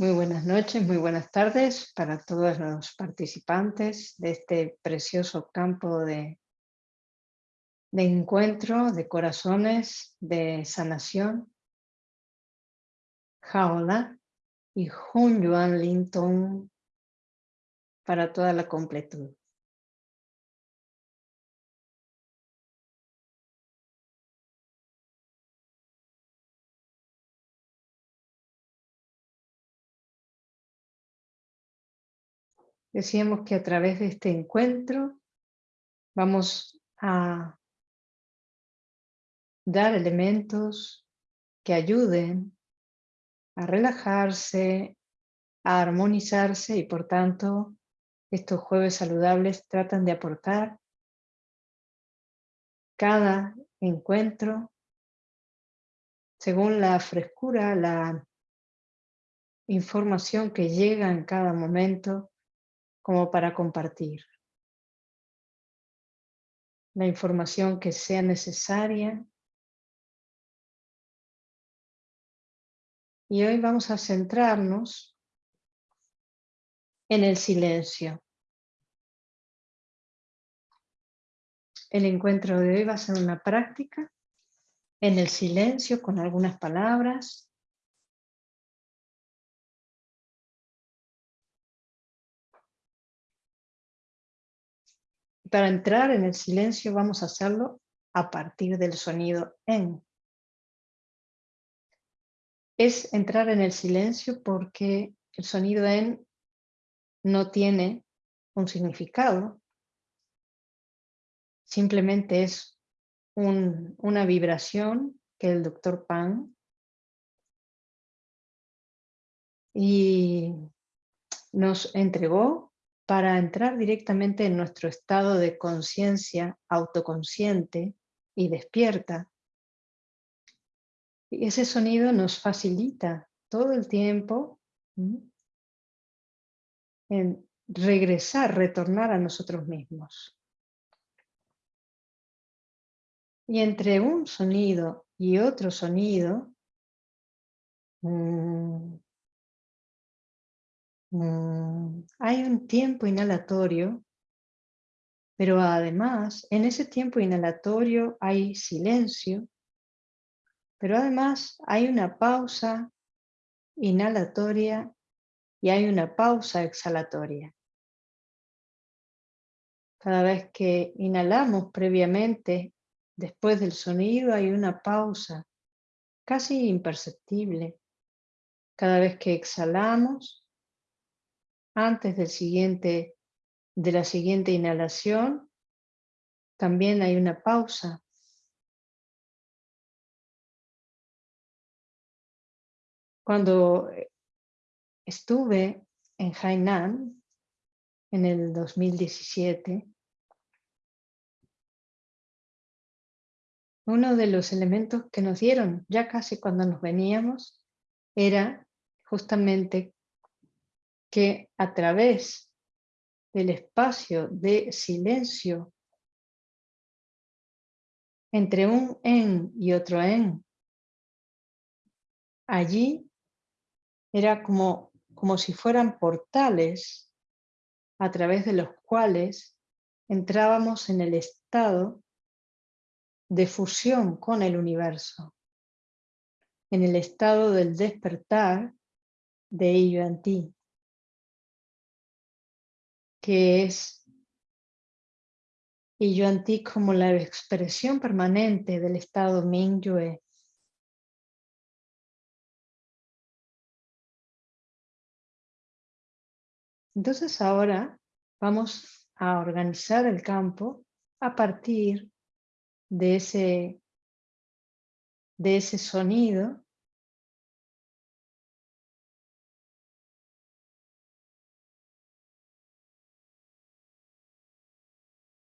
Muy buenas noches, muy buenas tardes para todos los participantes de este precioso campo de, encuentro, de corazones, de sanación. Jaola y Hun Yuan Lin para toda la completud. Decíamos que a través de este encuentro vamos a dar elementos que ayuden a relajarse, a armonizarse y por tanto estos jueves saludables tratan de aportar cada encuentro según la frescura, la información que llega en cada momento como para compartir. La información que sea necesaria. Y hoy vamos a centrarnos en el silencio. El encuentro de hoy va a ser una práctica en el silencio con algunas palabras Para entrar en el silencio vamos a hacerlo a partir del sonido en. Es entrar en el silencio porque el sonido en no tiene un significado, simplemente es una vibración que el doctor Pan y nos entregó para entrar directamente en nuestro estado de conciencia autoconsciente y despierta. Y ese sonido nos facilita todo el tiempo en regresar, retornar a nosotros mismos. Y entre un sonido y otro sonido, mm, Mm, hay un tiempo inhalatorio, pero además en ese tiempo inhalatorio hay silencio, pero además hay una pausa inhalatoria y hay una pausa exhalatoria. Cada vez que inhalamos previamente, después del sonido hay una pausa casi imperceptible. Cada vez que exhalamos, antes del siguiente, de la siguiente inhalación, también hay una pausa. Cuando estuve en Hainan en el 2017, uno de los elementos que nos dieron ya casi cuando nos veníamos era justamente que a través del espacio de silencio entre un en y otro en, allí era como, como si fueran portales a través de los cuales entrábamos en el estado de fusión con el universo, en el estado del despertar de ti que es y yo ti como la expresión permanente del estado Mingyue. Entonces ahora vamos a organizar el campo a partir de ese, de ese sonido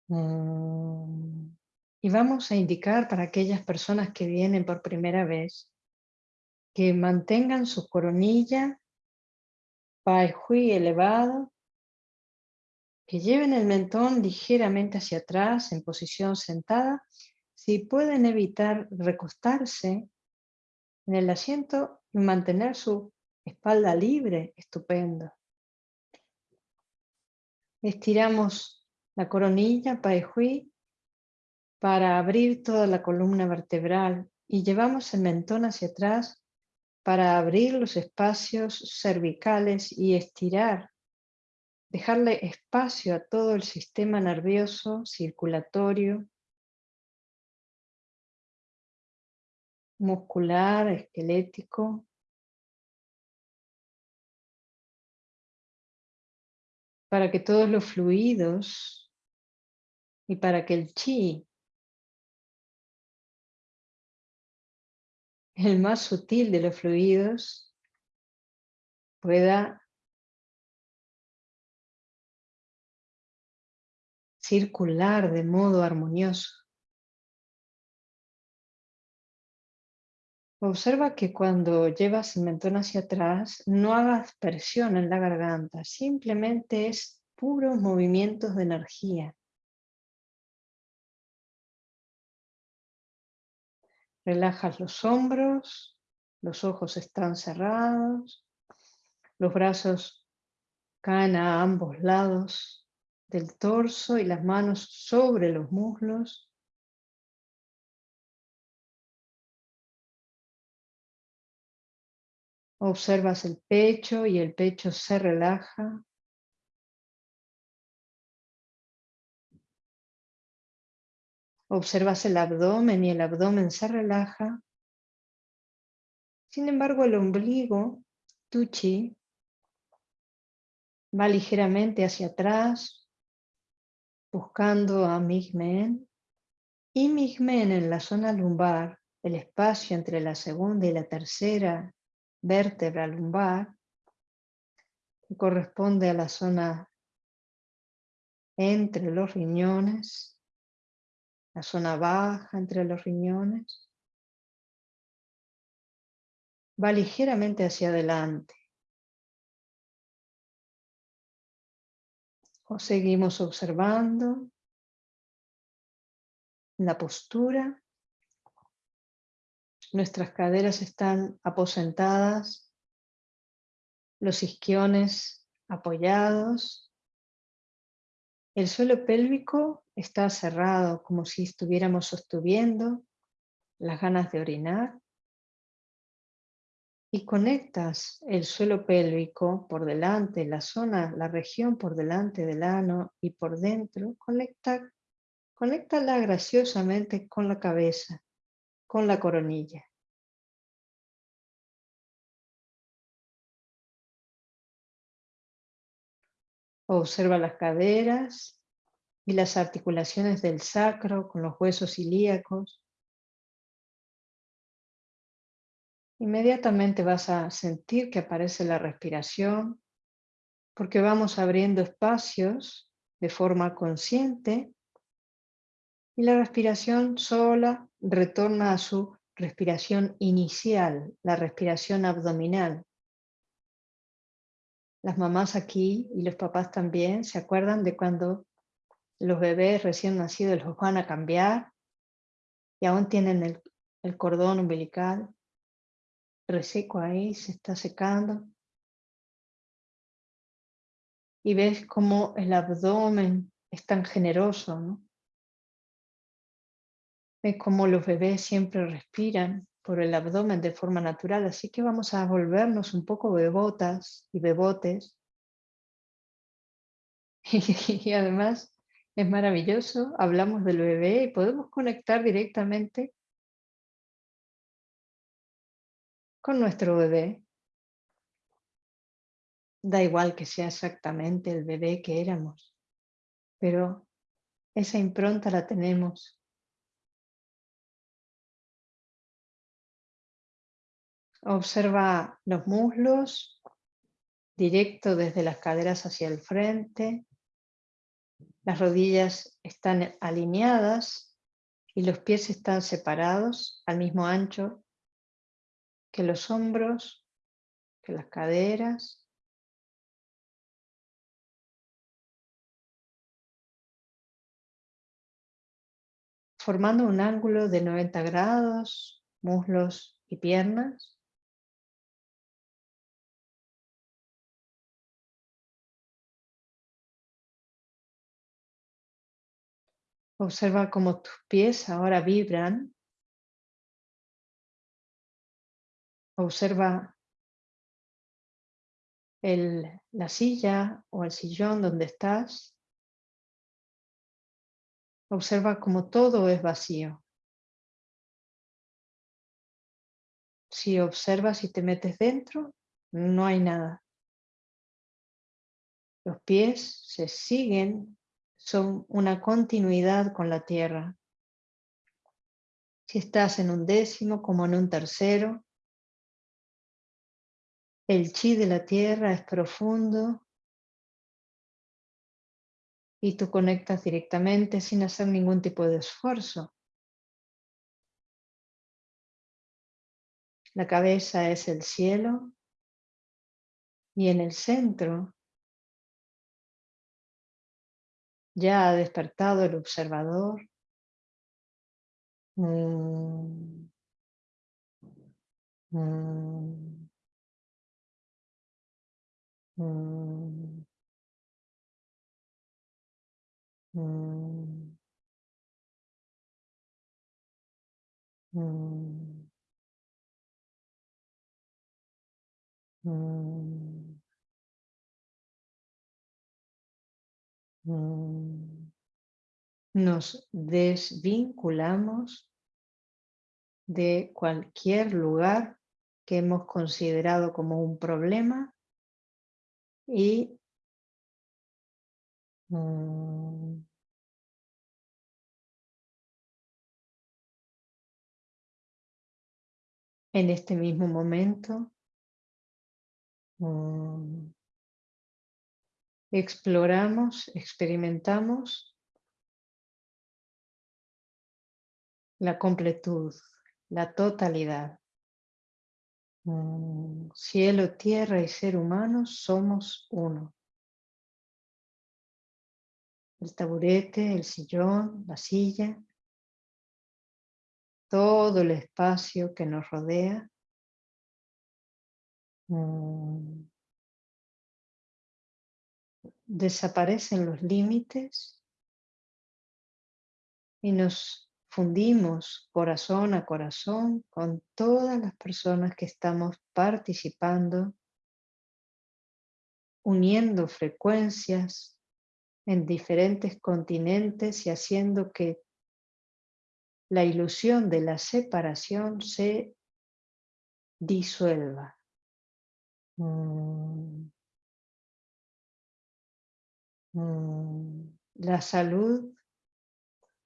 y vamos a indicar para aquellas personas que vienen por primera vez que mantengan su coronilla, Pai Hui elevado, que lleven el mentón ligeramente hacia atrás en posición sentada. Si pueden evitar recostarse en el asiento y mantener su espalda libre, estupendo. Estiramos la coronilla, Pai Hui, para abrir toda la columna vertebral y llevamos el mentón hacia atrás para abrir los espacios cervicales y estirar, dejarle espacio a todo el sistema nervioso, circulatorio, muscular, esquelético. Para que todos los fluidos y para que el chi el más sutil de los fluidos pueda circular de modo armonioso. Observa que cuando llevas el mentón hacia atrás, no hagas presión en la garganta, simplemente es puros movimientos de energía. Relajas los hombros, los ojos están cerrados, los brazos caen a ambos lados del torso y las manos sobre los muslos. Observas el pecho y el pecho se relaja. Observas el abdomen y el abdomen se relaja. Sin embargo, el ombligo, tuchi, va ligeramente hacia atrás, buscando a Migmen. Y Migmen en la zona lumbar, el espacio entre la segunda y la tercera vértebra lumbar, que corresponde a la zona entre los riñones, la zona baja entre los riñones, va ligeramente hacia adelante. O seguimos observando la postura. Nuestras caderas están aposentadas, los isquiones apoyados. El suelo pélvico está cerrado como si estuviéramos sosteniendo las ganas de orinar y conectas el suelo pélvico por delante, la zona, la región por delante del ano y por dentro, conecta, conéctala graciosamente con la cabeza, con la coronilla. Observa las caderas, y las articulaciones del sacro con los huesos ilíacos. Inmediatamente vas a sentir que aparece la respiración porque vamos abriendo espacios de forma consciente y la respiración sola retorna a su respiración inicial, la respiración abdominal. Las mamás aquí y los papás también se acuerdan de cuando los bebés recién nacidos los van a cambiar y aún tienen el, cordón umbilical reseco ahí, se está secando. Y ves cómo el abdomen es tan generoso, ¿no? Ves cómo los bebés siempre respiran por el abdomen de forma natural, así que vamos a volvernos un poco bebotas y bebotes. y además es maravilloso, hablamos del bebé y podemos conectar directamente con nuestro bebé. Da igual que sea exactamente el bebé que éramos, pero esa impronta la tenemos. Observa los muslos, directo desde las caderas hacia el frente, las rodillas están alineadas y los pies están separados al mismo ancho que los hombros, que las caderas. Formando un ángulo de 90 grados, muslos y piernas. Observa cómo tus pies ahora vibran. Observa el, la silla o el sillón donde estás. Observa cómo todo es vacío. Si observas y te metes dentro, no hay nada. Los pies se siguen, son una continuidad con la tierra. Si estás en un décimo como en un tercero, el chi de la tierra es profundo y tú conectas directamente sin hacer ningún tipo de esfuerzo. La cabeza es el cielo y en el centro ya ha despertado el observador. Mm. Mm. Mm. Mm. Nos desvinculamos de cualquier lugar que hemos considerado como un problema y mm, en este mismo momento Mm. Exploramos, experimentamos la completud, la totalidad. Mm. Cielo, tierra y ser humano somos uno. El taburete, el sillón, la silla, todo el espacio que nos rodea Mm. Desaparecen los límites y nos fundimos corazón a corazón con todas las personas que estamos participando, uniendo frecuencias en diferentes continentes y haciendo que la ilusión de la separación se disuelva. Mm. Mm. La salud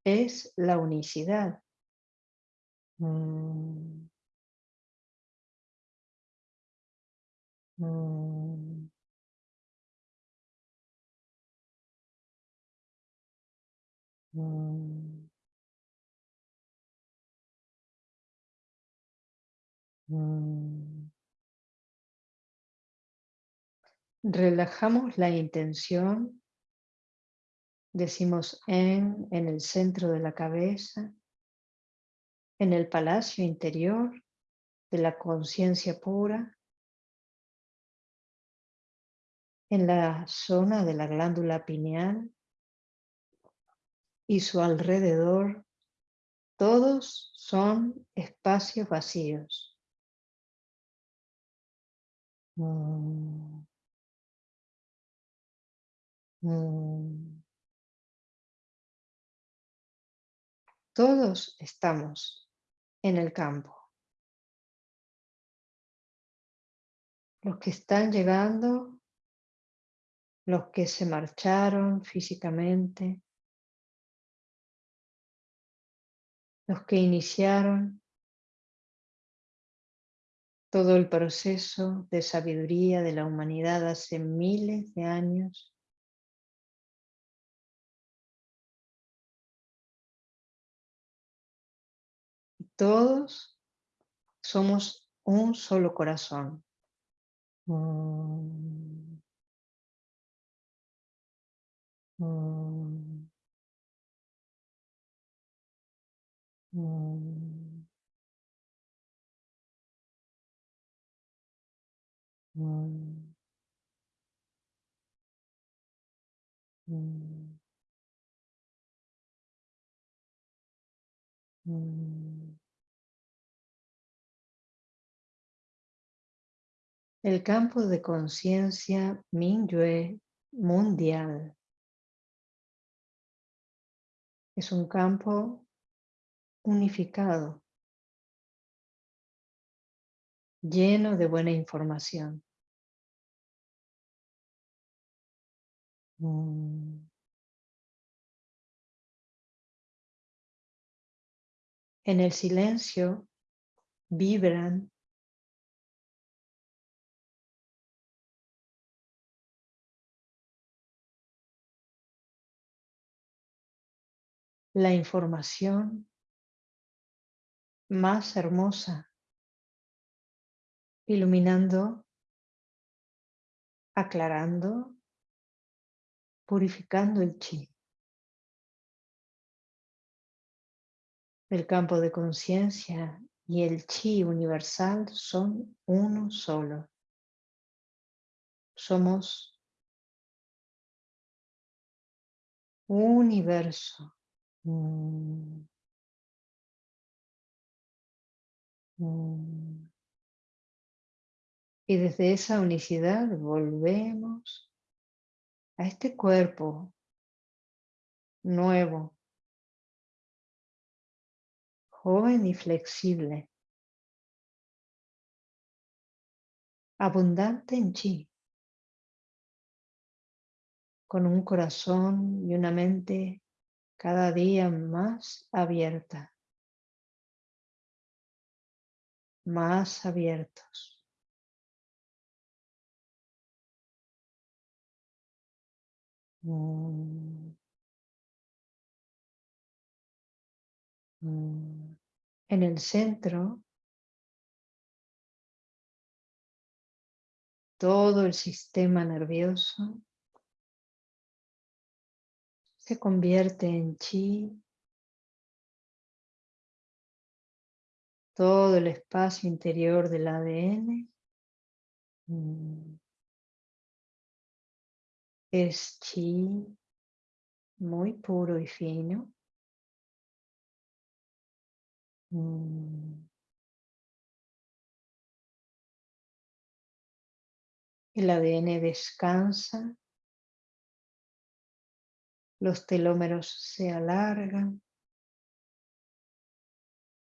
es la unicidad. Mm. Relajamos la intención, decimos en, en el centro de la cabeza, en el palacio interior de la conciencia pura, en la zona de la glándula pineal y su alrededor, todos son espacios vacíos. Mm. Mm. Todos estamos en el campo. Los que están llegando, los que se marcharon físicamente, los que iniciaron todo el proceso de sabiduría de la humanidad hace miles de años Todos somos un solo corazón. El campo de conciencia Mingyue mundial es un campo unificado, lleno de buena información. Mm. En el silencio vibran la información más hermosa, iluminando, aclarando, purificando el chi. El campo de conciencia y el chi universal son uno solo. Somos universo. Mm. Mm. Y desde esa unicidad volvemos a este cuerpo nuevo, joven y flexible, abundante en chi, con un corazón y una mente cada día más abierta, más abiertos. Mm. Mm. En el centro, todo el sistema nervioso se convierte en chi. Todo el espacio interior del ADN mm, es chi muy puro y fino. Mm. El ADN descansa los telómeros se alargan,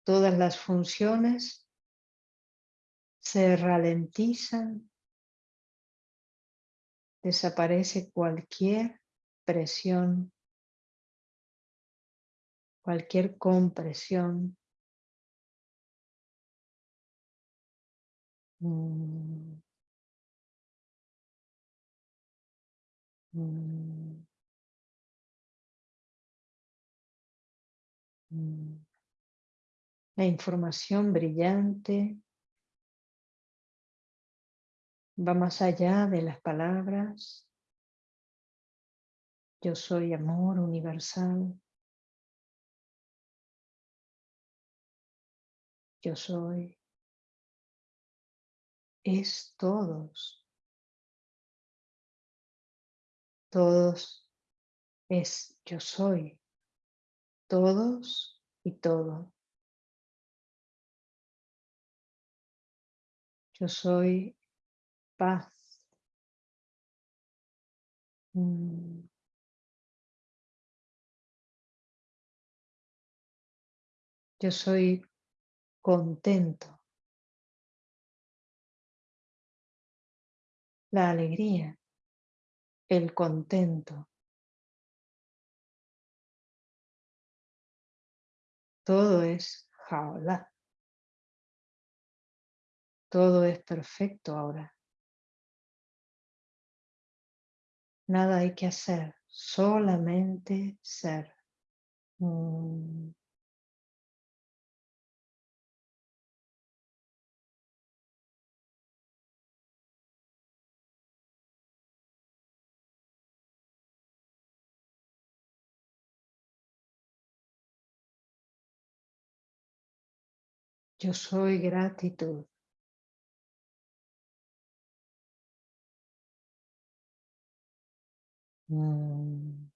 todas las funciones se ralentizan, desaparece cualquier presión, cualquier compresión. Mm. Mm. La información brillante va más allá de las palabras. Yo soy amor universal. Yo soy. Es todos. Todos es yo soy todos y todo. Yo soy paz. Mm. Yo soy contento. La alegría, el contento. Todo es jaula. Todo es perfecto ahora. Nada hay que hacer, solamente ser. Mm. Yo soy gratitud. Mm.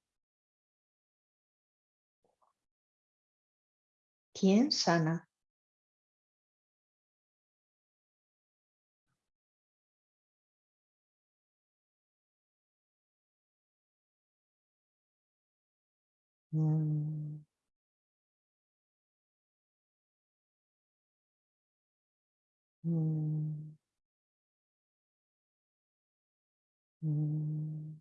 ¿Quién sana? Mm. Mm. Mm.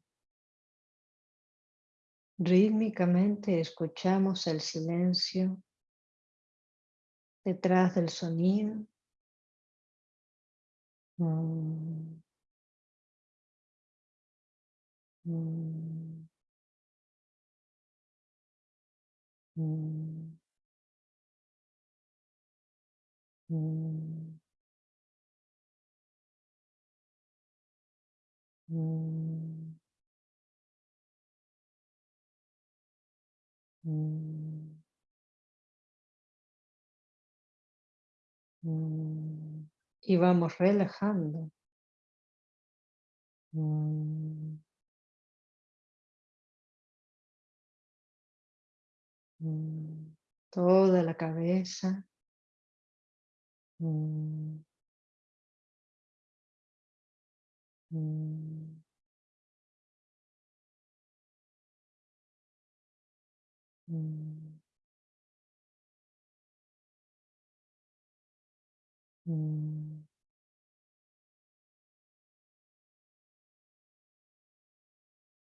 Rítmicamente escuchamos el silencio detrás del sonido. Mm. Mm. Mm. Mm. Y vamos relajando. Toda la cabeza. Mm. Mm.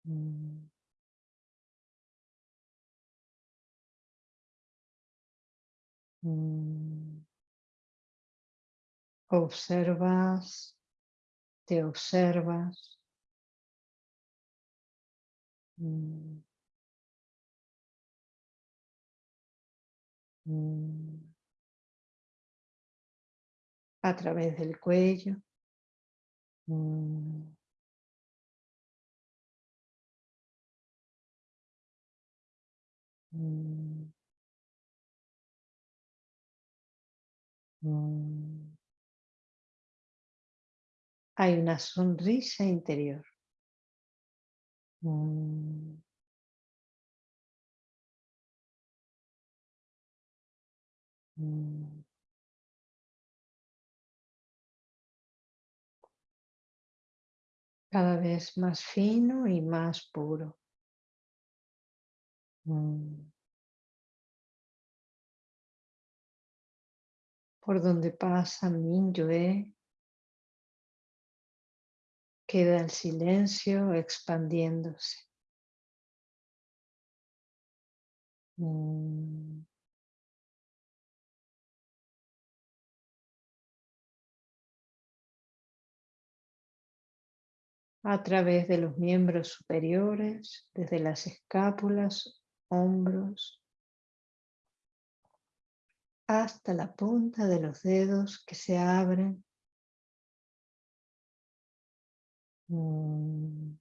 Mm. Mm. Observas, te observas. Mm. Mm. A través del cuello. Mm. Mm. Hay una sonrisa interior. Mm. Mm. Cada vez más fino y más puro. Mm. Por donde pasa Minyue, queda el silencio expandiéndose. Mm. A través de los miembros superiores, desde las escápulas, hombros, hasta la punta de los dedos que se abren. Mm.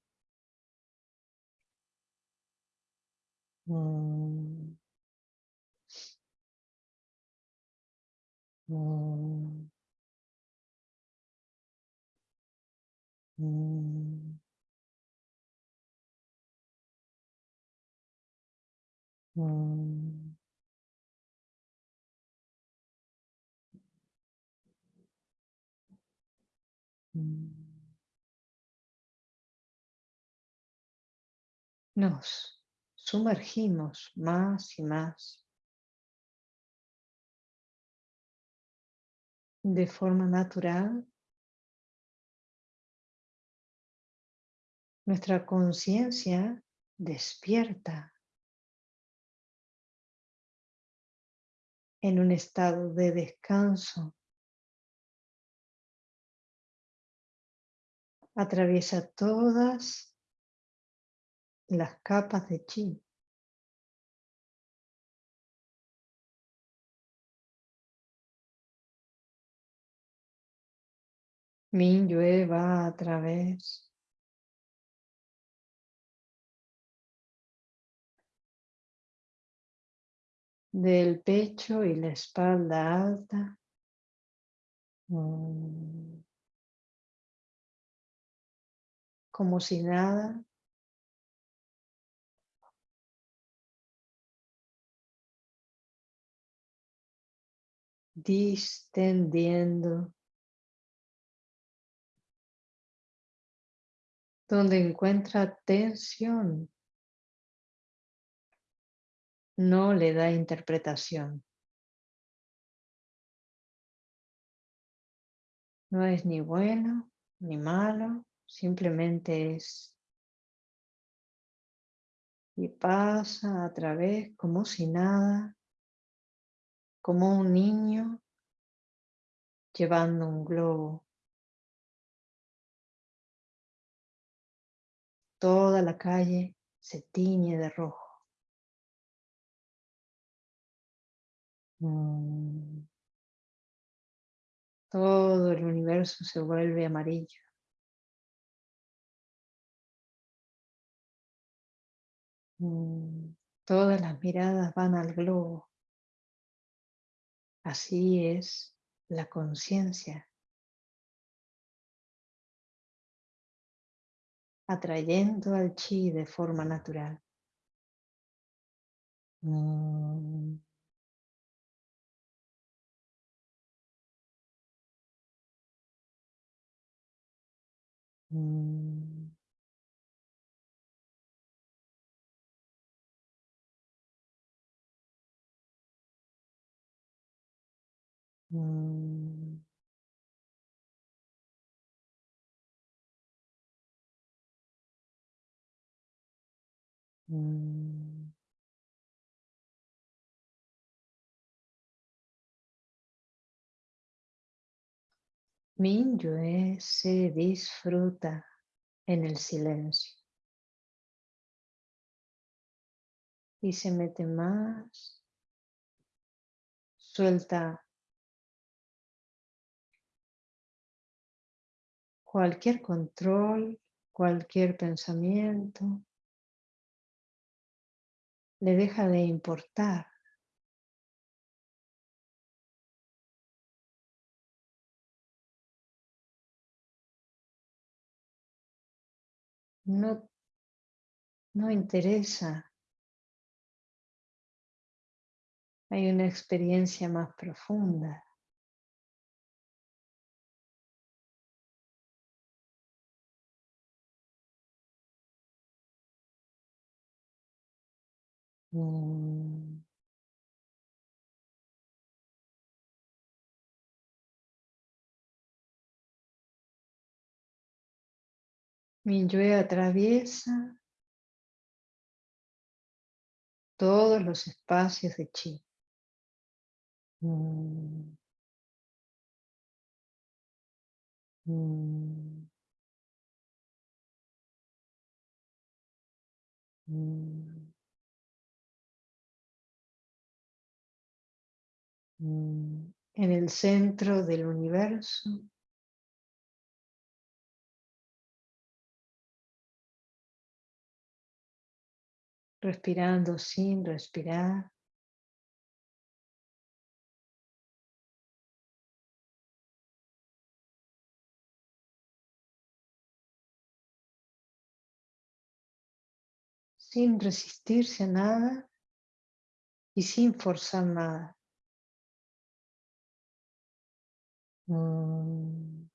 Mm. Mm. Mm. Mm. Mm. Nos sumergimos más y más de forma natural. Nuestra conciencia despierta en un estado de descanso. Atraviesa todas las capas de chi. Minyue va a través del pecho y la espalda alta. Mm. Como si nada. Distendiendo, donde encuentra tensión, no le da interpretación. No es ni bueno ni malo, simplemente es. Y pasa a través como si nada, como un niño llevando un globo. Toda la calle se tiñe de rojo. Mm. Todo el universo se vuelve amarillo. Mm. Todas las miradas van al globo. Así es la conciencia. Atrayendo al chi de forma natural. Mm. Mm. Mm. Mm. Se disfruta en el silencio. Y se mete más. Suelta cualquier control, cualquier pensamiento. Le deja de importar. No, no interesa hay una experiencia más profunda. Mm. Mi yo atraviesa todos los espacios de chi. Mm. Mm. Mm. En el centro del universo. Respirando sin respirar. sin resistirse a nada y sin forzar nada. Mm,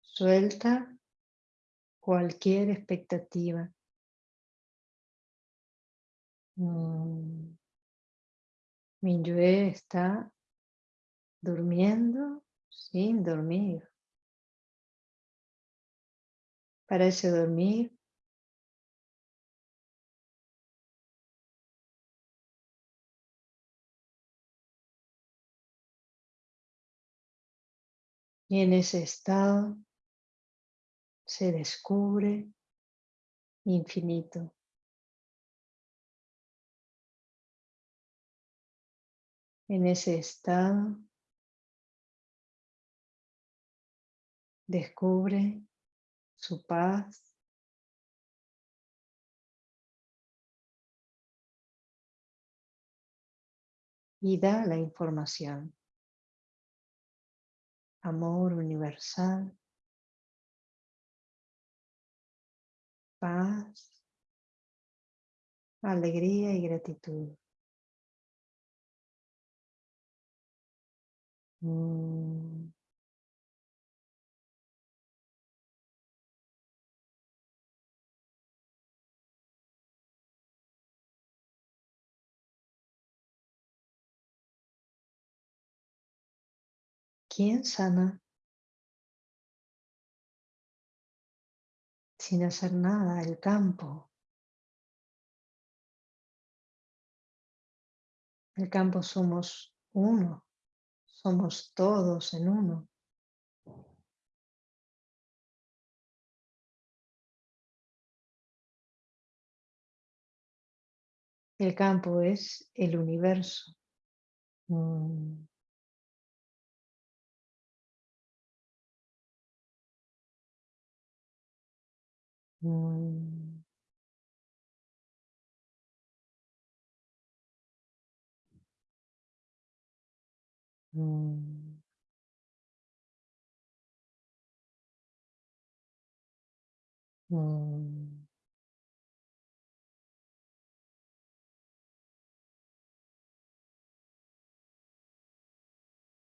suelta cualquier expectativa. Mm, Minyue está durmiendo sin dormir. Parece dormir Y en ese estado se descubre infinito. En ese estado descubre su paz, y da la información amor universal, paz, alegría y gratitud. Mm. ¿Quién sana sin hacer nada el campo? El campo somos uno, somos todos en uno. El campo es el universo. Mm. Mm. Mm. Mm.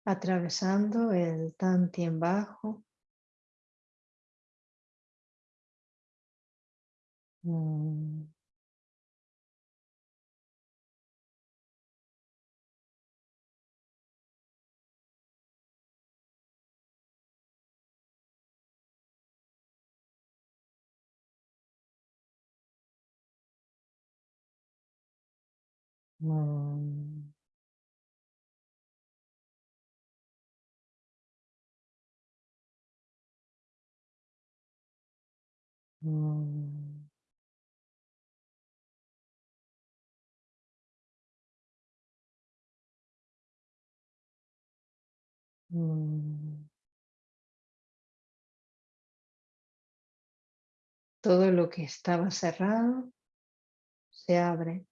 Atravesando el Tantien bajo. Mm. Mm. Mm. Todo lo que estaba cerrado se abre.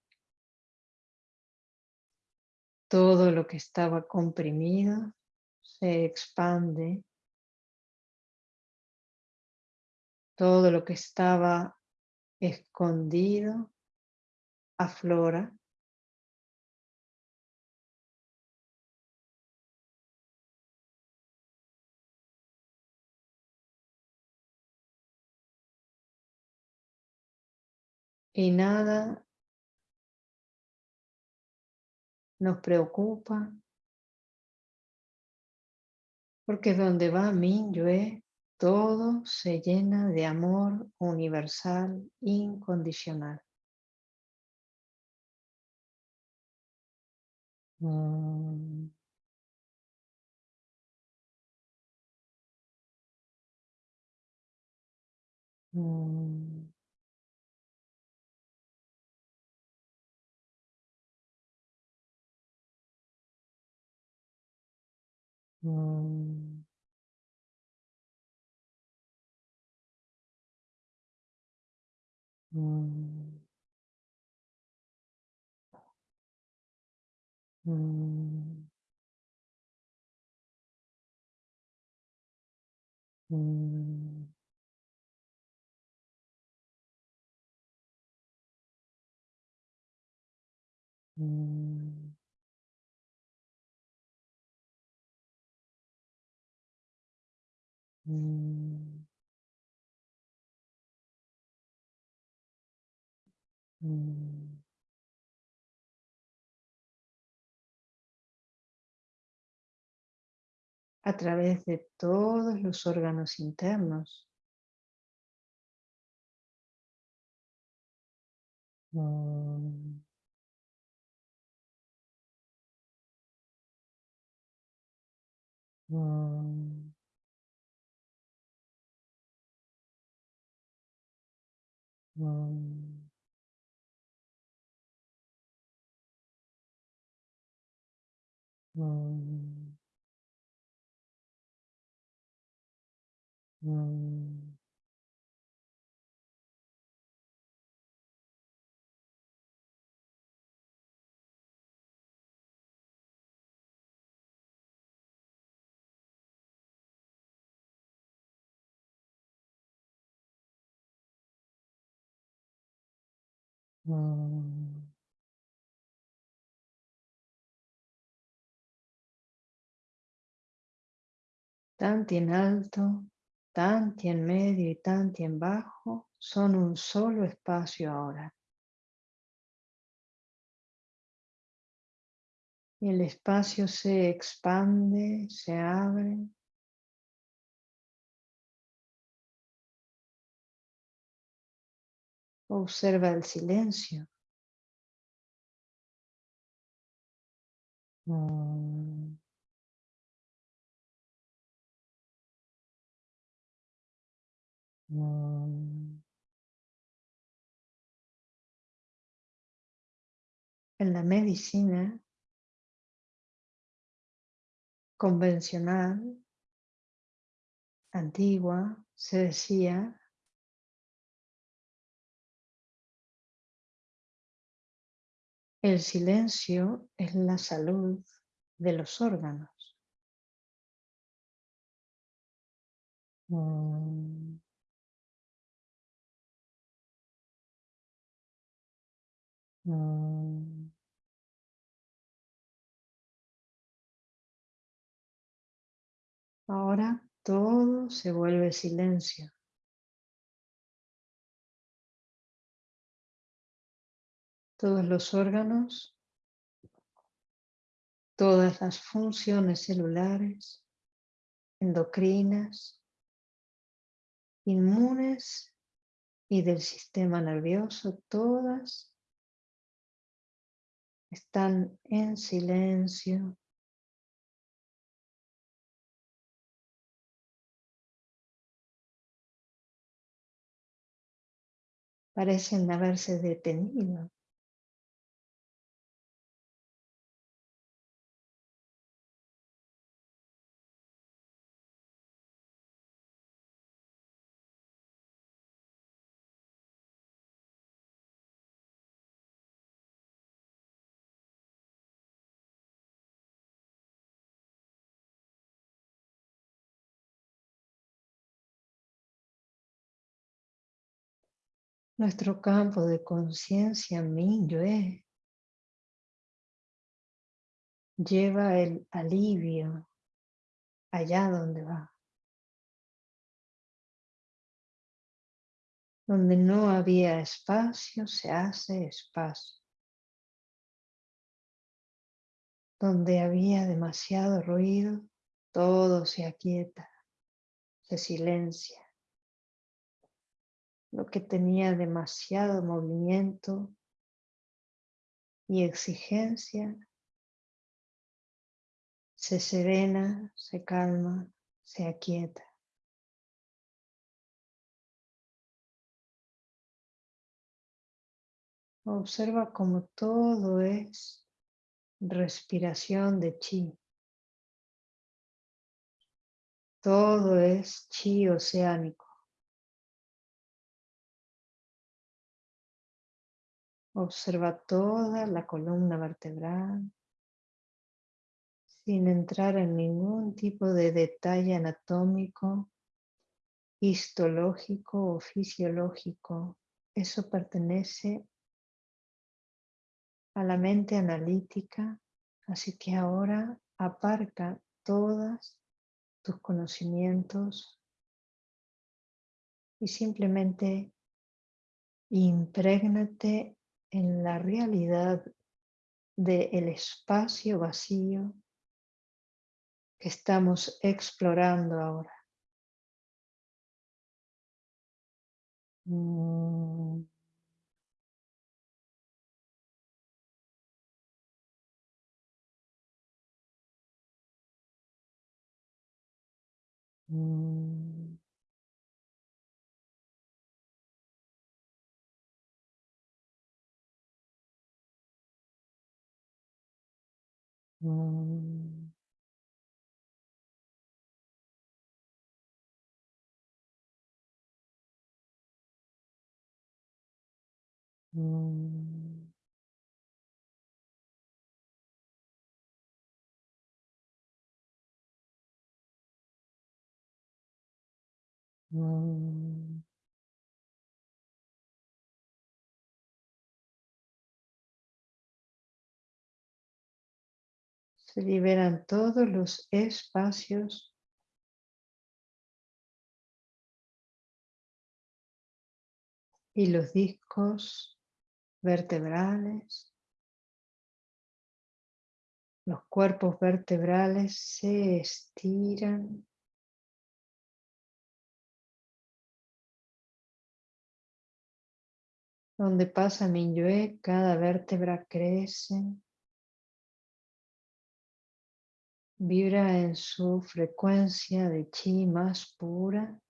Todo lo que estaba comprimido se expande. Todo lo que estaba escondido aflora. Y nada nos preocupa, porque donde va Minyue, todo se llena de amor universal incondicional. Mm. Mm. Mm. Mm. Mm. Mm. Mm. Mm. Mm. A través de todos los órganos internos. Mm. Mm. 嗯。嗯。嗯。Mm. Tanti en alto, tanti en medio y tanti en bajo son un solo espacio ahora. Y el espacio se expande, se abre. Observa el silencio. Mm. Mm. En la medicina convencional, antigua, se decía el silencio es la salud de los órganos. Mm. Mm. Ahora todo se vuelve silencio. Todos los órganos, todas las funciones celulares, endocrinas, inmunes y del sistema nervioso, todas están en silencio parecen haberse detenido. Nuestro campo de conciencia Minyue lleva el alivio allá donde va. Donde no había espacio, se hace espacio. Donde había demasiado ruido, todo se aquieta, se silencia lo que tenía demasiado movimiento y exigencia, se serena, se calma, se aquieta. Observa como todo es respiración de chi. Todo es chi oceánico. Observa toda la columna vertebral sin entrar en ningún tipo de detalle anatómico, histológico o fisiológico. Eso pertenece a la mente analítica, así que ahora aparca todos tus conocimientos y simplemente imprégnate en la realidad del espacio vacío que estamos explorando ahora. Mm. Mm. Mm. Mm. Mm. Se liberan todos los espacios y los discos vertebrales. Los cuerpos vertebrales se estiran. Donde pasa Minyue, cada vértebra crece. Vibra en su frecuencia de chi más pura.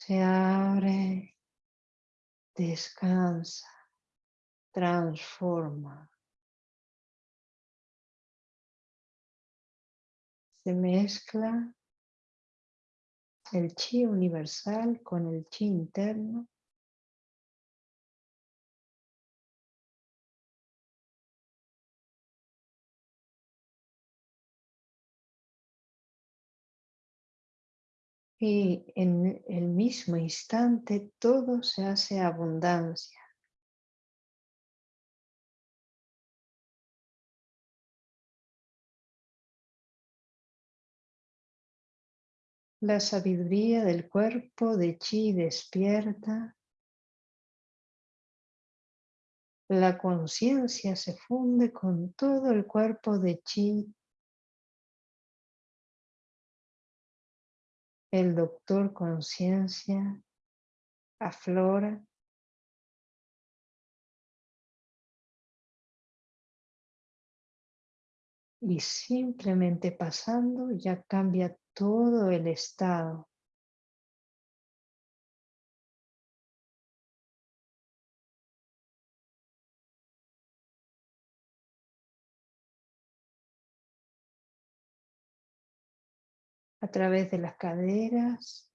Se abre, descansa, transforma. Se mezcla el chi universal con el chi interno. Y en el mismo instante todo se hace abundancia. La sabiduría del cuerpo de chi despierta. La conciencia se funde con todo el cuerpo de chi el doctor conciencia aflora y simplemente pasando ya cambia todo el estado. A través de las caderas,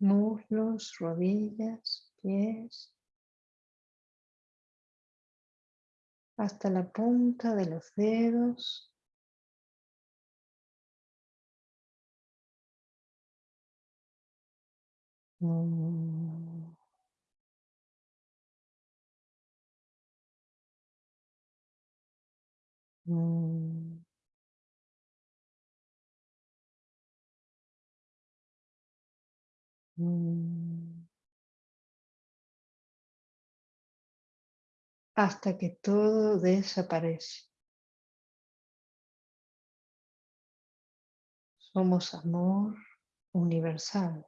muslos, rodillas, pies, hasta la punta de los dedos. Mm. Mm. Mm. Hasta que todo desaparece. Somos amor universal.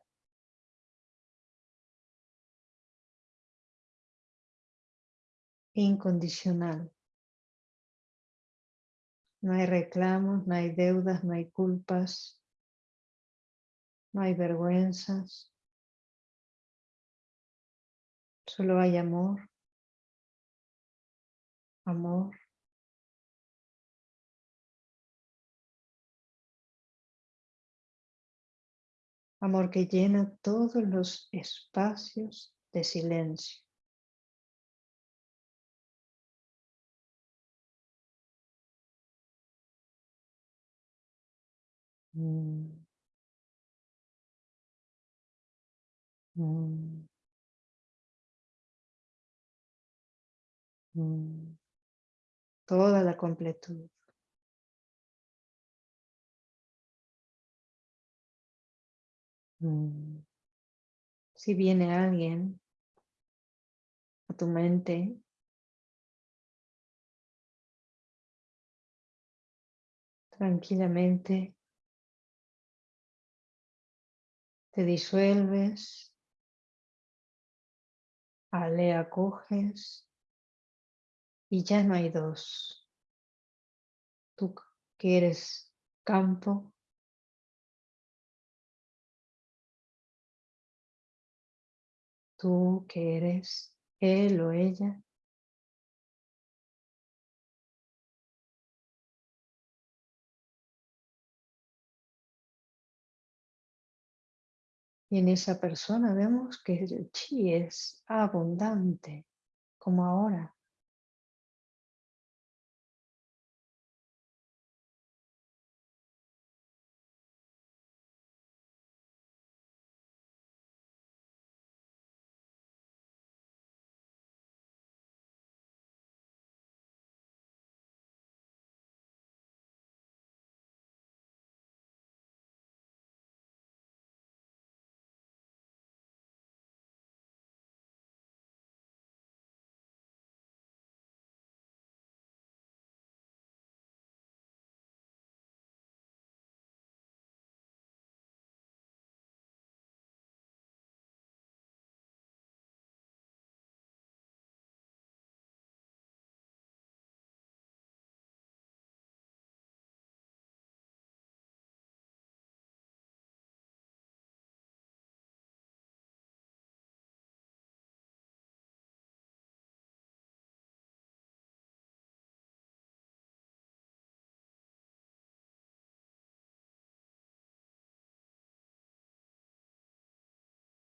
Incondicional. No hay reclamos, no hay deudas, no hay culpas, no hay vergüenzas. Solo hay amor, amor. Amor que llena todos los espacios de silencio. Mm. Mm. Mm. Toda la completud. Si viene alguien a tu mente tranquilamente te disuelves, le acoges y ya no hay dos. Tú que eres campo, tú que eres él o ella, Y en esa persona vemos que el chi es abundante, como ahora.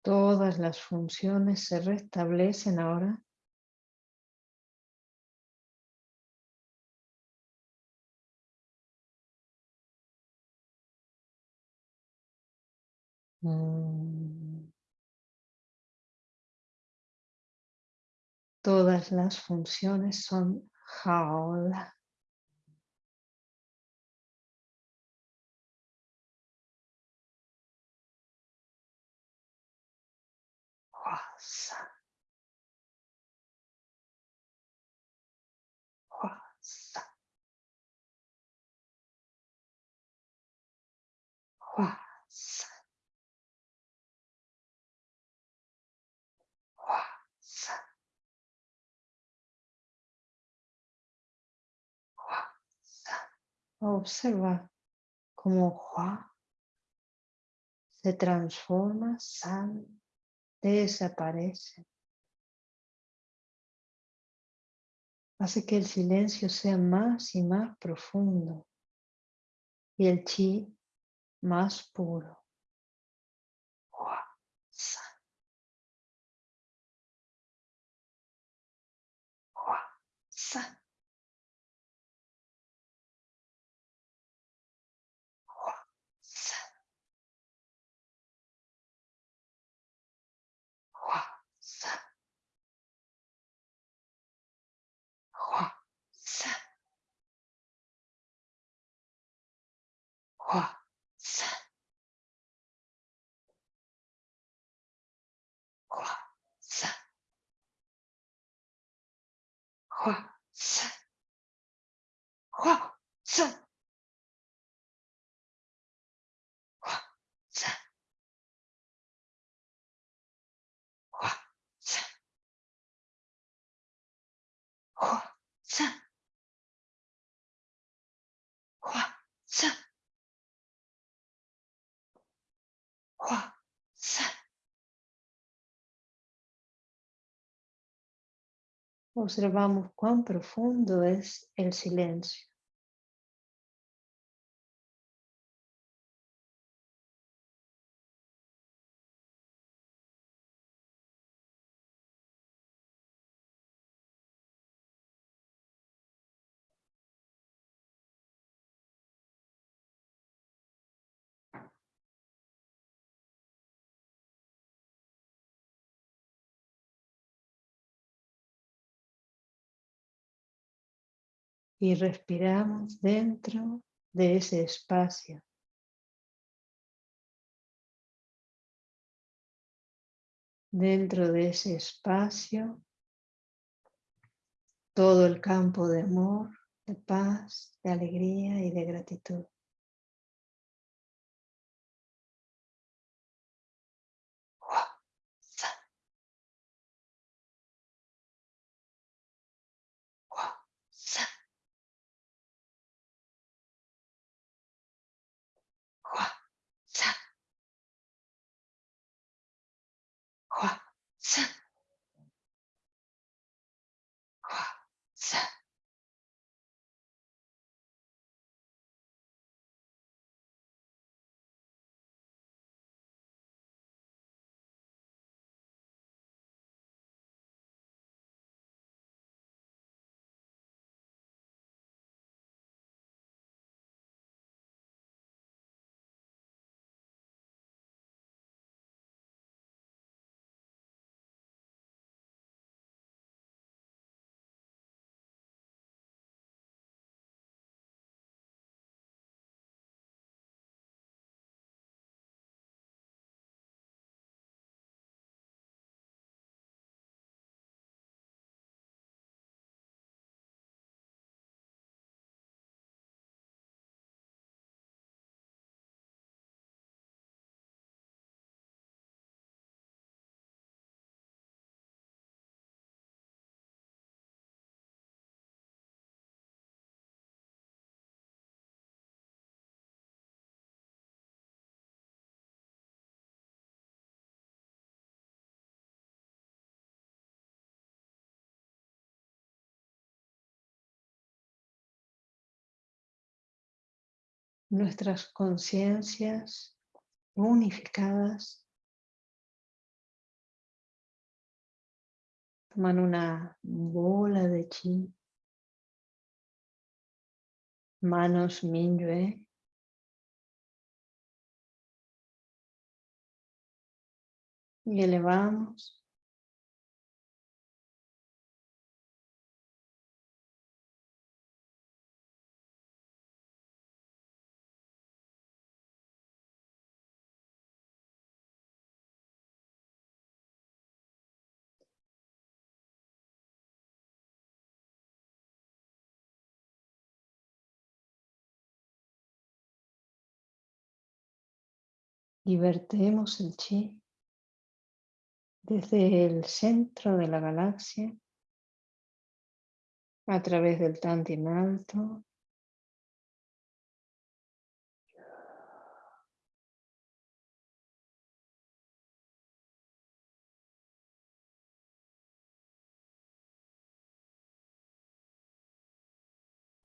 Todas las funciones se restablecen ahora. Mm. Todas las funciones son jaula. Observa cómo Hua se transforma, San desaparece. Hace que el silencio sea más y más profundo y el chi más puro. わっさ。わっさ。わっ。Observamos cuán profundo es el silencio. Y respiramos dentro de ese espacio. Dentro de ese espacio, todo el campo de amor, de paz, de alegría y de gratitud. Nuestras conciencias unificadas. Toman una bola de chi, manos Minyue, y elevamos y vertemos el chi desde el centro de la galaxia a través del Tantien alto.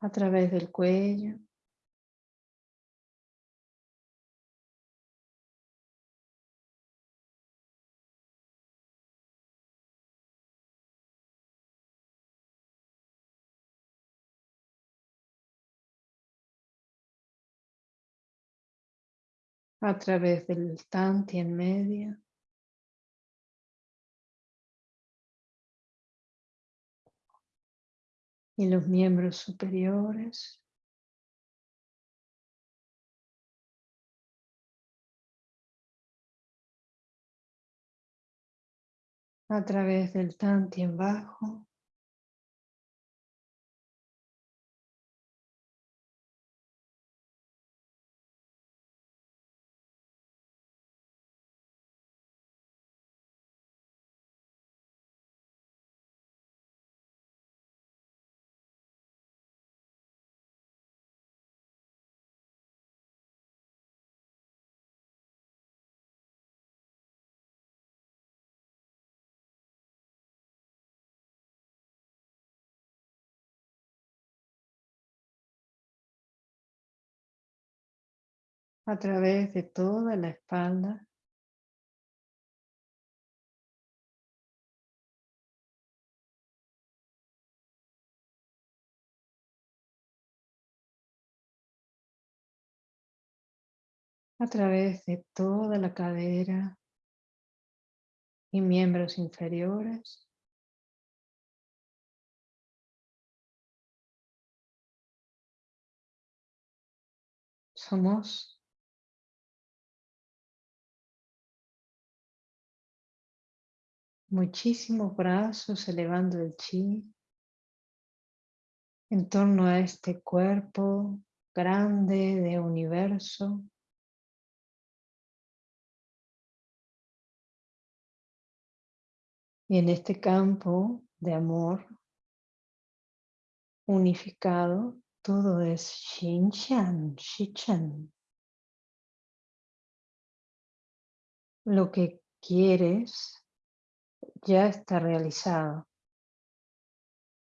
A través del cuello a través del tanti en medio. Y los miembros superiores. A través del tanti en bajo. A través de toda la espalda. a través de toda la cadera y miembros inferiores. Somos muchísimos brazos elevando el chi en torno a este cuerpo grande de universo. Y en este campo de amor unificado, todo es Xinxian, Xichen. Lo que quieres ya está realizado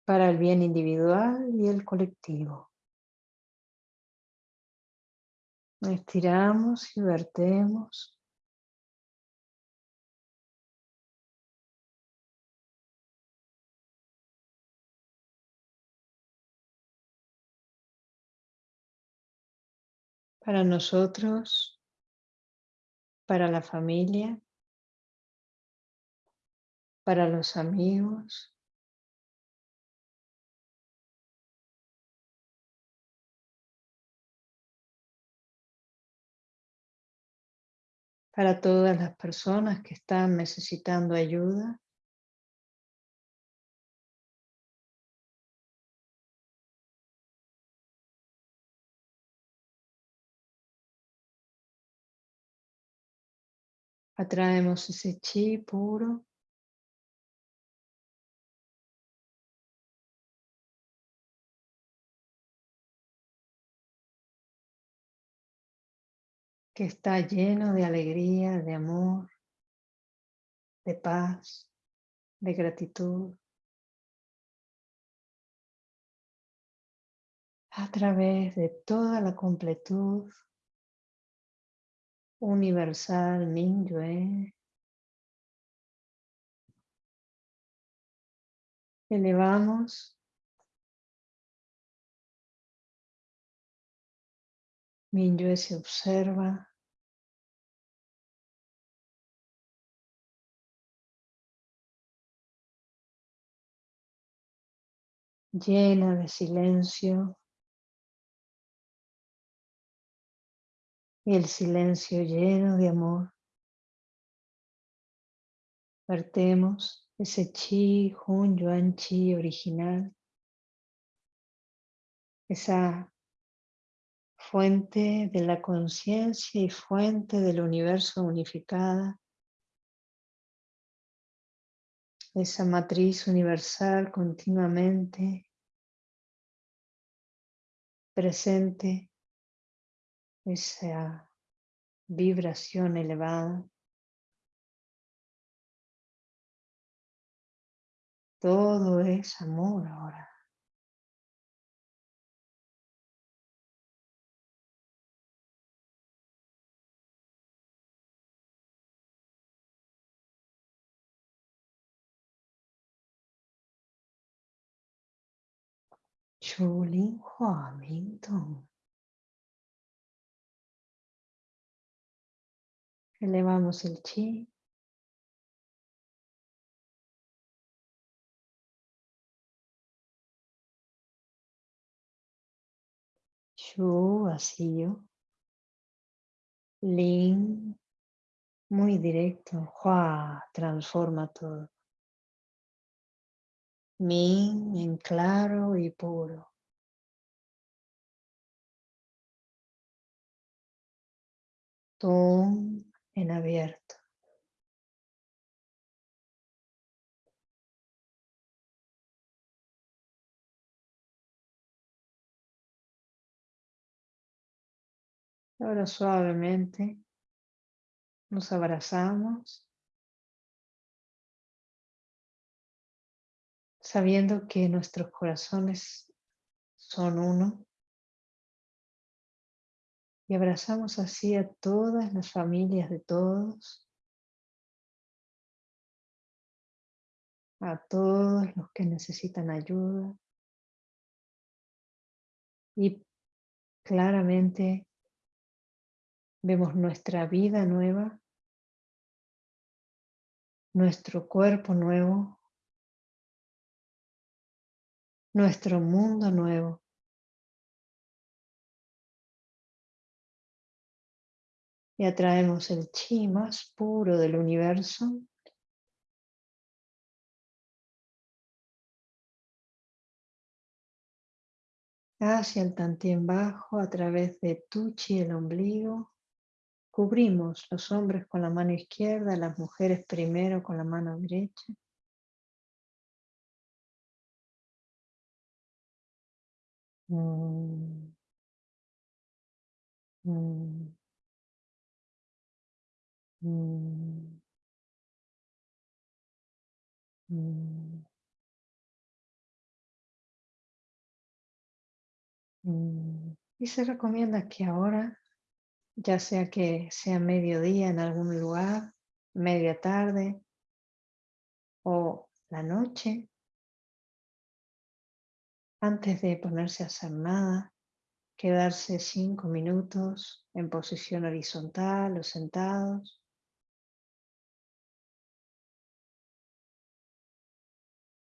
para el bien individual y el colectivo. Estiramos y vertemos. Para nosotros, para la familia, para los amigos. Para todas las personas que están necesitando ayuda. Atraemos ese chi puro que está lleno de alegría, de amor, de paz, de gratitud. a través de toda la completud universal Mingyue. Elevamos Mingyue se observa llena de silencio. Y el silencio lleno de amor. Vertemos ese chi, Hun Yuan Chi original, esa fuente de la conciencia y fuente del universo unificada, esa matriz universal continuamente presente, esa vibración elevada. Todo es amor ahora. Chulin Hua Ming Elevamos el chi. Shu vacío. Lin muy directo. Hua transforma todo. Min en claro y puro. Tum en abierto. Ahora suavemente nos abrazamos sabiendo que nuestros corazones son uno. Y abrazamos así a todas las familias de todos, a todos los que necesitan ayuda. Y claramente vemos nuestra vida nueva, nuestro cuerpo nuevo, nuestro mundo nuevo. Y atraemos el chi más puro del universo. Hacia el tantien bajo a través de tu chi el ombligo. Cubrimos los hombres con la mano izquierda, las mujeres primero con la mano derecha. Mm. Mm. Mm. Y se recomienda que ahora, ya sea que sea mediodía en algún lugar, media tarde o la noche, antes de ponerse a hacer nada, quedarse cinco minutos en posición horizontal o sentados.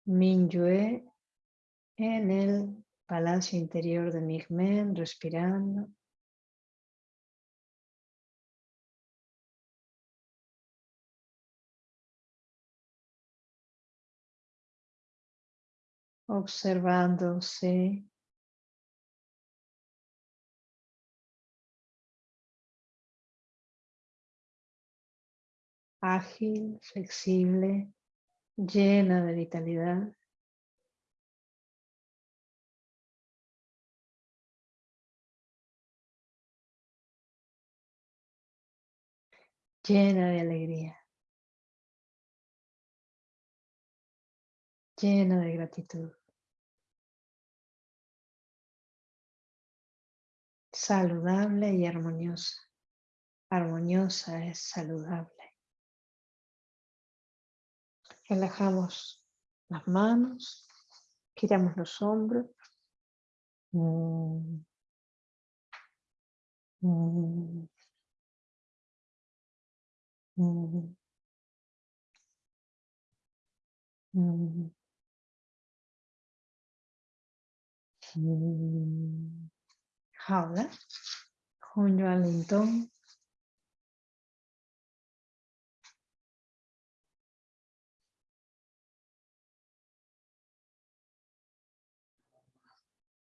Minyue en el palacio interior de Migmen, respirando. Observándose ágil, flexible, llena de vitalidad. llena de alegría, llena de gratitud. Saludable y armoniosa. Armoniosa es saludable. Relajamos las manos, giramos los hombros. Mm. Mm. Mm. 好了，空转灵动。